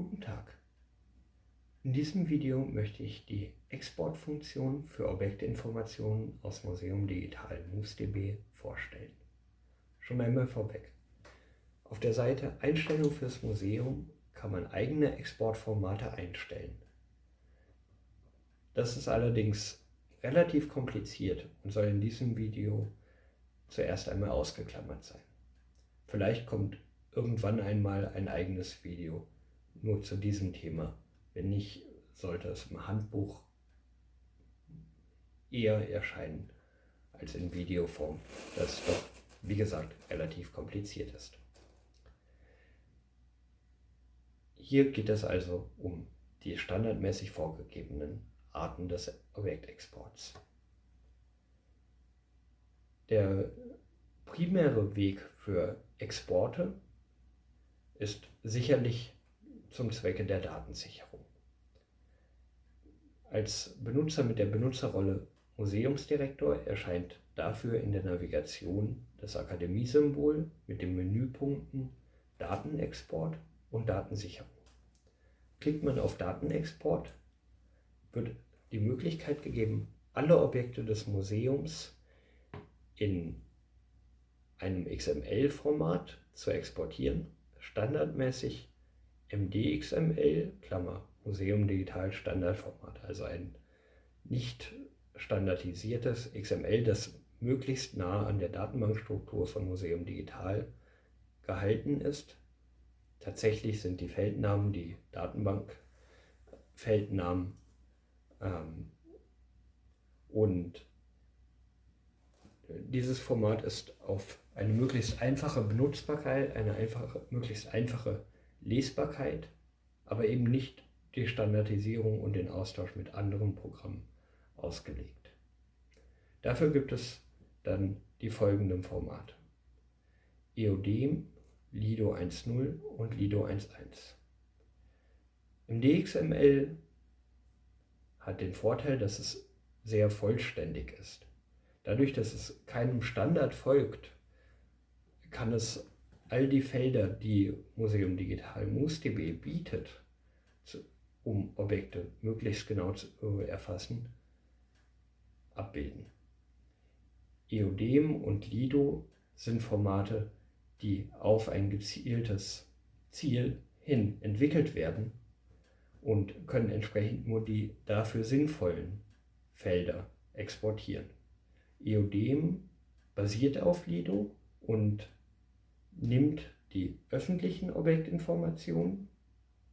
Guten Tag. In diesem Video möchte ich die Exportfunktion für Objektinformationen aus Museum Digital MoveSDB vorstellen. Schon einmal vorweg. Auf der Seite Einstellung fürs Museum kann man eigene Exportformate einstellen. Das ist allerdings relativ kompliziert und soll in diesem Video zuerst einmal ausgeklammert sein. Vielleicht kommt irgendwann einmal ein eigenes Video nur zu diesem Thema. Wenn nicht, sollte es im Handbuch eher erscheinen als in Videoform, das doch, wie gesagt, relativ kompliziert ist. Hier geht es also um die standardmäßig vorgegebenen Arten des Objektexports. Der primäre Weg für Exporte ist sicherlich zum Zwecke der Datensicherung. Als Benutzer mit der Benutzerrolle Museumsdirektor erscheint dafür in der Navigation das Akademiesymbol mit den Menüpunkten Datenexport und Datensicherung. Klickt man auf Datenexport, wird die Möglichkeit gegeben, alle Objekte des Museums in einem XML-Format zu exportieren standardmäßig MDXML, Klammer, Museum Digital Standardformat, also ein nicht standardisiertes XML, das möglichst nah an der Datenbankstruktur von Museum Digital gehalten ist. Tatsächlich sind die Feldnamen die Datenbankfeldnamen ähm, und dieses Format ist auf eine möglichst einfache Benutzbarkeit, eine einfache, möglichst einfache Lesbarkeit, aber eben nicht die Standardisierung und den Austausch mit anderen Programmen ausgelegt. Dafür gibt es dann die folgenden Formate. EODEM, Lido 1.0 und Lido 1.1. Im DXML hat den Vorteil, dass es sehr vollständig ist. Dadurch, dass es keinem Standard folgt, kann es all die Felder, die Museum Digital MoosDB bietet, um Objekte möglichst genau zu erfassen, abbilden. EODEM und Lido sind Formate, die auf ein gezieltes Ziel hin entwickelt werden und können entsprechend nur die dafür sinnvollen Felder exportieren. EODEM basiert auf Lido und nimmt die öffentlichen Objektinformationen,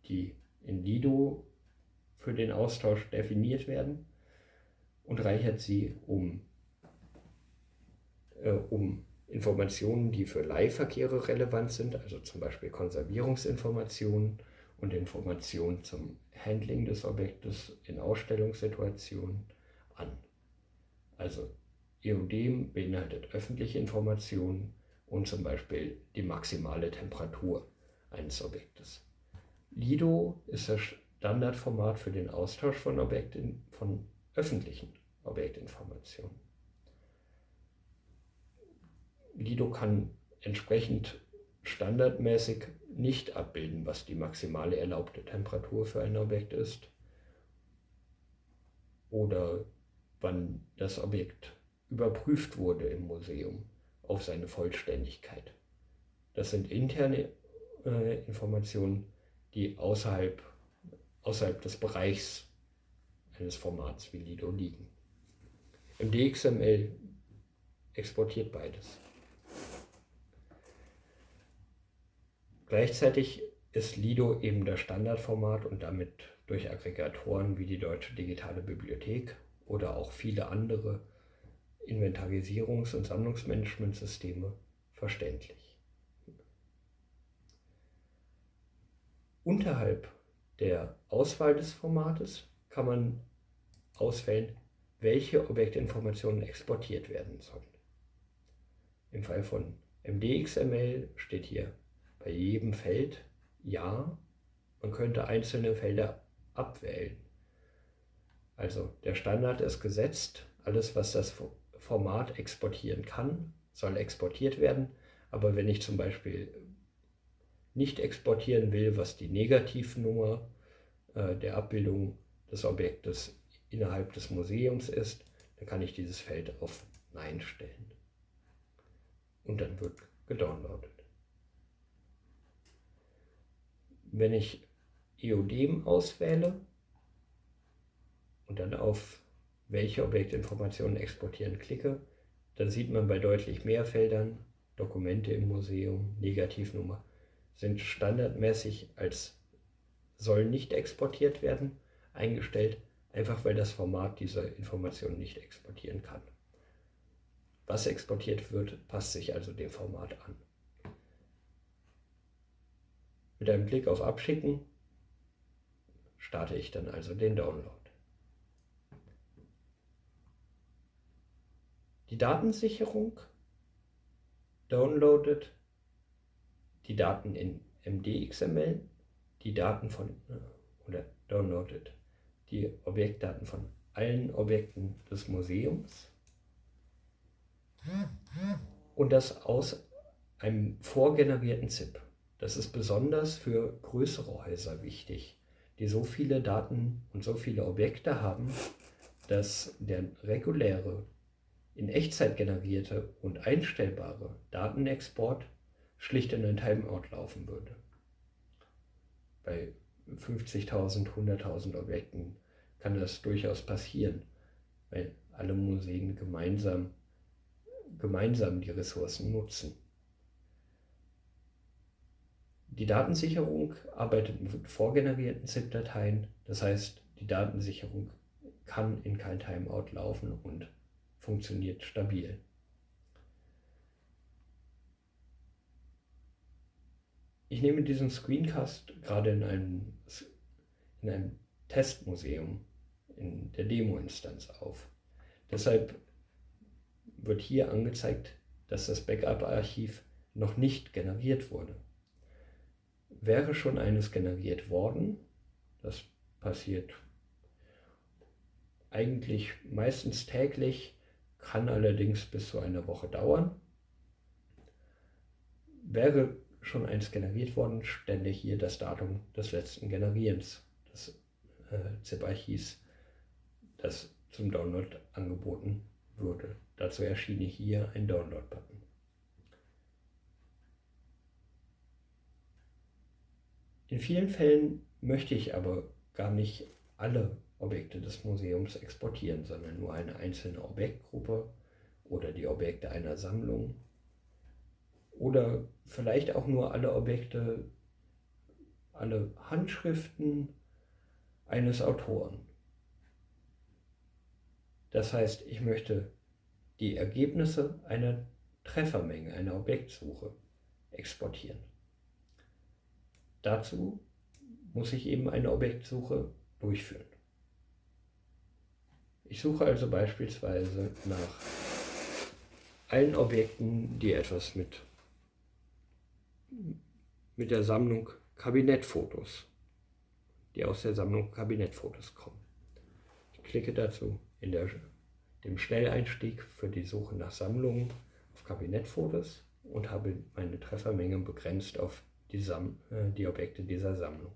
die in Lido für den Austausch definiert werden, und reichert sie um, äh, um Informationen, die für Leihverkehre relevant sind, also zum Beispiel Konservierungsinformationen und Informationen zum Handling des Objektes in Ausstellungssituationen an. Also EODEM beinhaltet öffentliche Informationen und zum Beispiel die maximale Temperatur eines Objektes. Lido ist das Standardformat für den Austausch von, Objekten, von öffentlichen Objektinformationen. Lido kann entsprechend standardmäßig nicht abbilden, was die maximale erlaubte Temperatur für ein Objekt ist oder wann das Objekt überprüft wurde im Museum auf seine Vollständigkeit. Das sind interne äh, Informationen, die außerhalb, außerhalb des Bereichs eines Formats wie Lido liegen. Im DXML exportiert beides. Gleichzeitig ist Lido eben das Standardformat und damit durch Aggregatoren wie die Deutsche Digitale Bibliothek oder auch viele andere Inventarisierungs- und Sammlungsmanagementsysteme verständlich. Unterhalb der Auswahl des Formates kann man auswählen, welche Objektinformationen exportiert werden sollen. Im Fall von MDXML steht hier bei jedem Feld Ja. Man könnte einzelne Felder abwählen. Also der Standard ist gesetzt. Alles, was das Format exportieren kann, soll exportiert werden. Aber wenn ich zum Beispiel nicht exportieren will, was die Negativnummer äh, der Abbildung des Objektes innerhalb des Museums ist, dann kann ich dieses Feld auf Nein stellen. Und dann wird gedownloadet. Wenn ich EODem auswähle und dann auf welche Objektinformationen exportieren klicke, dann sieht man bei deutlich mehr Feldern, Dokumente im Museum, Negativnummer, sind standardmäßig als soll nicht exportiert werden eingestellt, einfach weil das Format diese Informationen nicht exportieren kann. Was exportiert wird, passt sich also dem Format an. Mit einem Klick auf Abschicken starte ich dann also den Download. Die Datensicherung downloadet die Daten in MDXML, die Daten von äh, oder downloadet die Objektdaten von allen Objekten des Museums und das aus einem vorgenerierten ZIP. Das ist besonders für größere Häuser wichtig, die so viele Daten und so viele Objekte haben, dass der reguläre, in Echtzeit generierte und einstellbare Datenexport schlicht in ein Timeout laufen würde. Bei 50.000, 100.000 Objekten kann das durchaus passieren, weil alle Museen gemeinsam, gemeinsam die Ressourcen nutzen. Die Datensicherung arbeitet mit vorgenerierten ZIP-Dateien, das heißt, die Datensicherung kann in kein Timeout laufen und funktioniert stabil. Ich nehme diesen Screencast gerade in einem, in einem Testmuseum in der Demo-Instanz auf. Deshalb wird hier angezeigt, dass das Backup-Archiv noch nicht generiert wurde. Wäre schon eines generiert worden, das passiert eigentlich meistens täglich, kann allerdings bis zu einer Woche dauern. Wäre schon eins generiert worden, stelle hier das Datum des letzten Generierens des äh, ZIP-Archivs, das zum Download angeboten würde. Dazu erschien hier ein Download-Button. In vielen Fällen möchte ich aber gar nicht alle Objekte des Museums exportieren, sondern nur eine einzelne Objektgruppe oder die Objekte einer Sammlung oder vielleicht auch nur alle Objekte, alle Handschriften eines Autoren. Das heißt, ich möchte die Ergebnisse einer Treffermenge, einer Objektsuche exportieren. Dazu muss ich eben eine Objektsuche durchführen. Ich suche also beispielsweise nach allen Objekten, die etwas mit mit der Sammlung Kabinettfotos, die aus der Sammlung Kabinettfotos kommen. Ich klicke dazu in der, dem Schnelleinstieg für die Suche nach Sammlungen auf Kabinettfotos und habe meine Treffermenge begrenzt auf die, Sam äh, die Objekte dieser Sammlung.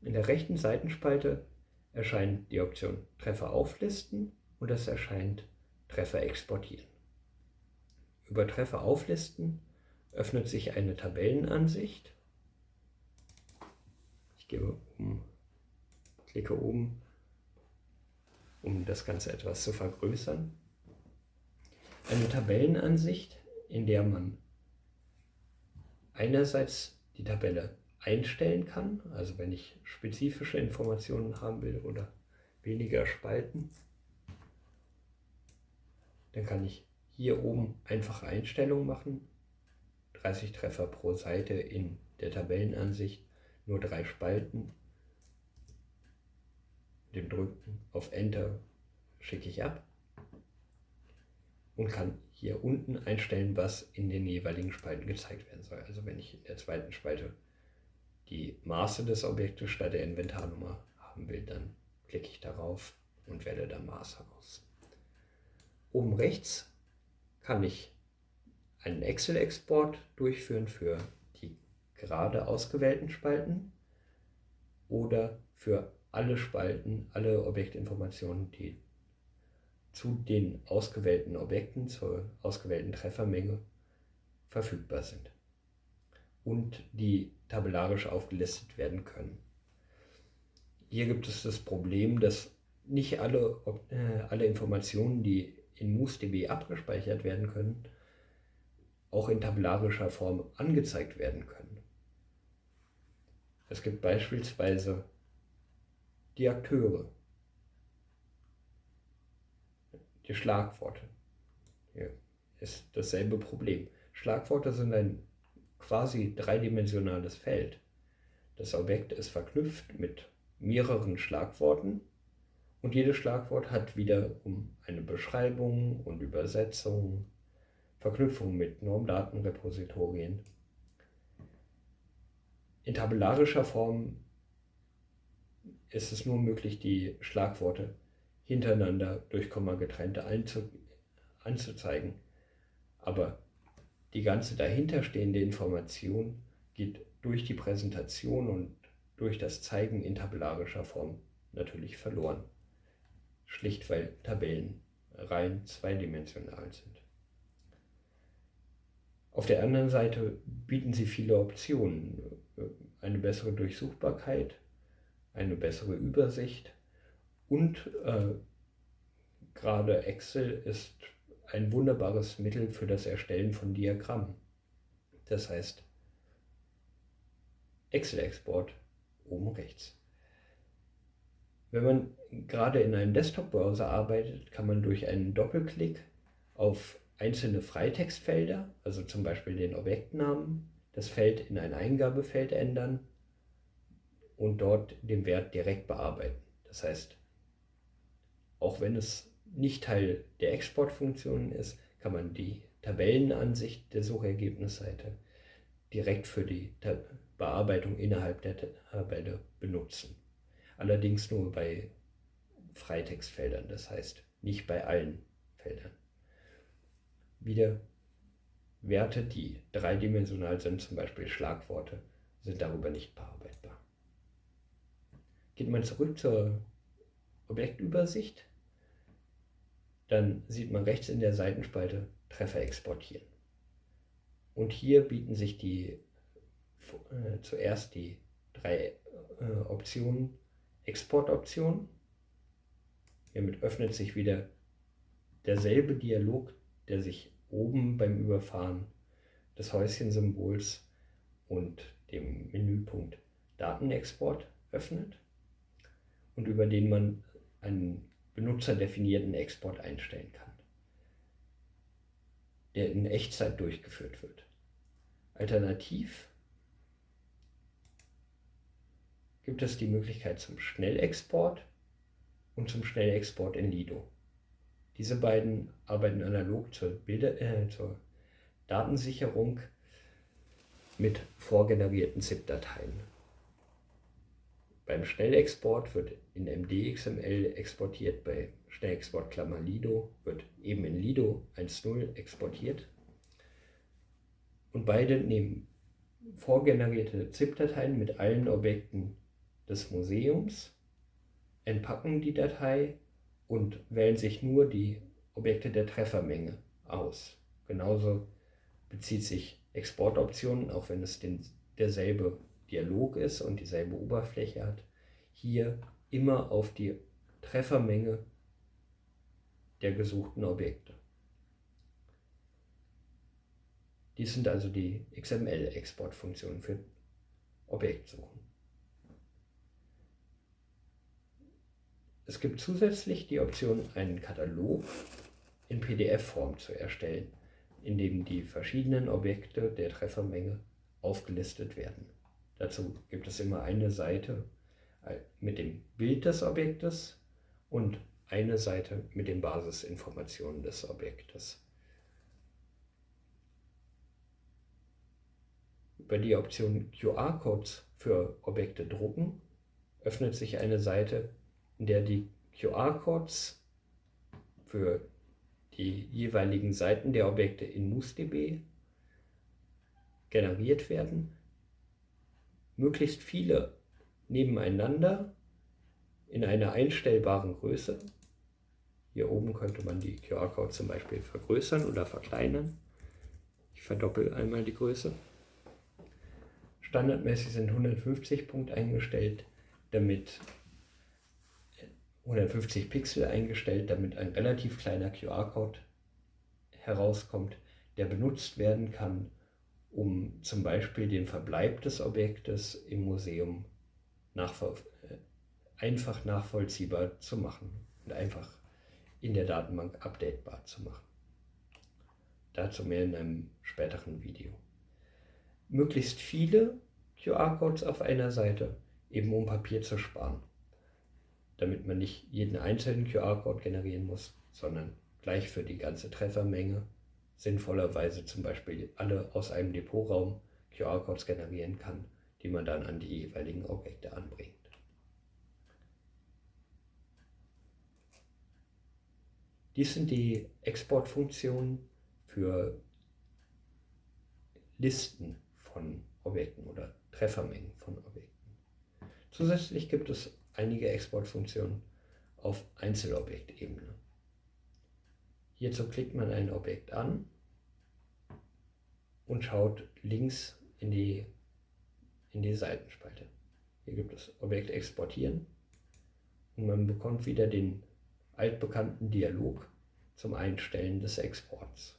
In der rechten Seitenspalte erscheint die Option Treffer auflisten und es erscheint Treffer exportieren. Über Treffer auflisten öffnet sich eine Tabellenansicht. Ich gebe um, klicke oben, um das Ganze etwas zu vergrößern. Eine Tabellenansicht, in der man einerseits die Tabelle einstellen kann, also wenn ich spezifische Informationen haben will oder weniger Spalten, dann kann ich hier oben einfache Einstellungen machen 30 Treffer pro Seite in der Tabellenansicht, nur drei Spalten. Mit dem Drücken auf Enter schicke ich ab und kann hier unten einstellen, was in den jeweiligen Spalten gezeigt werden soll. Also wenn ich in der zweiten Spalte die Maße des Objektes statt der Inventarnummer haben will, dann klicke ich darauf und wähle dann Maße aus. Oben rechts kann ich einen Excel-Export durchführen für die gerade ausgewählten Spalten oder für alle Spalten, alle Objektinformationen, die zu den ausgewählten Objekten, zur ausgewählten Treffermenge verfügbar sind und die tabellarisch aufgelistet werden können. Hier gibt es das Problem, dass nicht alle, äh, alle Informationen, die in MoosDB abgespeichert werden können, auch in tabellarischer Form angezeigt werden können. Es gibt beispielsweise die Akteure, die Schlagworte. Hier ist dasselbe Problem. Schlagworte sind ein quasi dreidimensionales Feld. Das Objekt ist verknüpft mit mehreren Schlagworten und jedes Schlagwort hat wiederum eine Beschreibung und Übersetzung, Verknüpfung mit Normdatenrepositorien. In tabellarischer Form ist es nur möglich, die Schlagworte hintereinander durch Komma getrennte anzuzeigen. Aber die ganze dahinterstehende Information geht durch die Präsentation und durch das Zeigen in tabellarischer Form natürlich verloren. Schlicht weil Tabellen rein zweidimensional sind. Auf der anderen Seite bieten sie viele Optionen. Eine bessere Durchsuchbarkeit, eine bessere Übersicht und äh, gerade Excel ist ein wunderbares Mittel für das Erstellen von Diagrammen. Das heißt, Excel-Export oben rechts. Wenn man gerade in einem Desktop-Browser arbeitet, kann man durch einen Doppelklick auf einzelne Freitextfelder, also zum Beispiel den Objektnamen, das Feld in ein Eingabefeld ändern und dort den Wert direkt bearbeiten. Das heißt, auch wenn es nicht Teil der Exportfunktionen ist, kann man die Tabellenansicht der Suchergebnisseite direkt für die Bearbeitung innerhalb der Tabelle benutzen. Allerdings nur bei Freitextfeldern, das heißt nicht bei allen Feldern. Wieder Werte, die dreidimensional sind, zum Beispiel Schlagworte, sind darüber nicht bearbeitbar. Geht man zurück zur Objektübersicht, dann sieht man rechts in der Seitenspalte Treffer exportieren. Und hier bieten sich die äh, zuerst die drei äh, Optionen Exportoption. Hiermit öffnet sich wieder derselbe Dialog, der sich oben beim Überfahren des Häuschensymbols und dem Menüpunkt Datenexport öffnet und über den man einen benutzerdefinierten Export einstellen kann, der in Echtzeit durchgeführt wird. Alternativ gibt es die Möglichkeit zum Schnellexport und zum Schnellexport in Lido. Diese beiden arbeiten analog zur, Bilder, äh, zur Datensicherung mit vorgenerierten ZIP-Dateien. Beim Schnellexport wird in MDXML exportiert, bei Schnellexport Klammer Lido wird eben in Lido 1.0 exportiert. Und beide nehmen vorgenerierte ZIP-Dateien mit allen Objekten des Museums, entpacken die Datei und wählen sich nur die Objekte der Treffermenge aus. Genauso bezieht sich Exportoptionen, auch wenn es den, derselbe Dialog ist und dieselbe Oberfläche hat, hier immer auf die Treffermenge der gesuchten Objekte. Dies sind also die XML-Exportfunktionen für Objektsuchen. Es gibt zusätzlich die Option, einen Katalog in PDF-Form zu erstellen, in dem die verschiedenen Objekte der Treffermenge aufgelistet werden. Dazu gibt es immer eine Seite äh, mit dem Bild des Objektes und eine Seite mit den Basisinformationen des Objektes. Über die Option QR-Codes für Objekte drucken öffnet sich eine Seite in der die QR-Codes für die jeweiligen Seiten der Objekte in MoosDB generiert werden möglichst viele nebeneinander in einer einstellbaren Größe. Hier oben könnte man die QR-Code zum Beispiel vergrößern oder verkleinern. Ich verdoppel einmal die Größe. Standardmäßig sind 150 Punkt eingestellt, damit 150 Pixel eingestellt, damit ein relativ kleiner QR-Code herauskommt, der benutzt werden kann, um zum Beispiel den Verbleib des Objektes im Museum nachvoll äh, einfach nachvollziehbar zu machen und einfach in der Datenbank updatebar zu machen. Dazu mehr in einem späteren Video. Möglichst viele QR-Codes auf einer Seite, eben um Papier zu sparen, damit man nicht jeden einzelnen QR-Code generieren muss, sondern gleich für die ganze Treffermenge sinnvollerweise zum Beispiel alle aus einem Depotraum QR-Codes generieren kann, die man dann an die jeweiligen Objekte anbringt. Dies sind die Exportfunktionen für Listen von Objekten oder Treffermengen von Objekten. Zusätzlich gibt es einige Exportfunktionen auf Einzelobjektebene. Hierzu klickt man ein Objekt an und schaut links in die, in die Seitenspalte. Hier gibt es Objekt exportieren und man bekommt wieder den altbekannten Dialog zum Einstellen des Exports.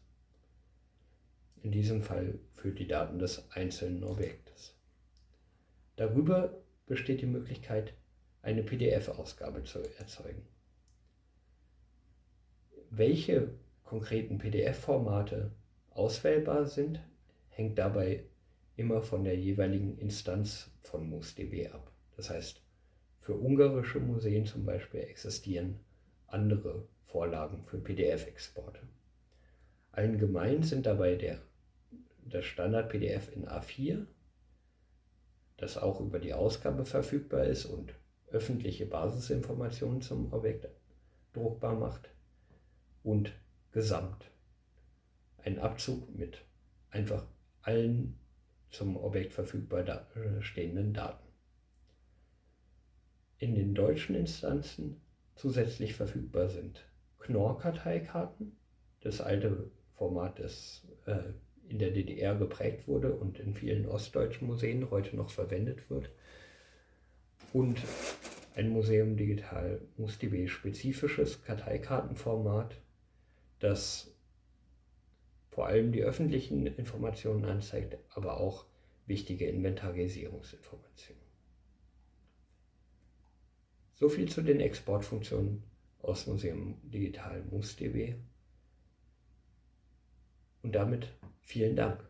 In diesem Fall für die Daten des einzelnen Objektes. Darüber besteht die Möglichkeit, eine PDF-Ausgabe zu erzeugen. Welche konkreten PDF-Formate auswählbar sind, hängt dabei immer von der jeweiligen Instanz von MOOSDB ab. Das heißt, für ungarische Museen zum Beispiel existieren andere Vorlagen für PDF-Exporte. Allgemein sind dabei der, das Standard-PDF in A4, das auch über die Ausgabe verfügbar ist und öffentliche Basisinformationen zum Objekt druckbar macht, und Gesamt. Ein Abzug mit einfach allen zum Objekt verfügbar äh, stehenden Daten. In den deutschen Instanzen zusätzlich verfügbar sind Knorr-Karteikarten, das alte Format, das äh, in der DDR geprägt wurde und in vielen ostdeutschen Museen heute noch verwendet wird. Und ein Museum Digital MusDB spezifisches Karteikartenformat, das vor allem die öffentlichen Informationen anzeigt, aber auch wichtige Inventarisierungsinformationen. So viel zu den Exportfunktionen aus Museum Digital MusDB. Und damit vielen Dank.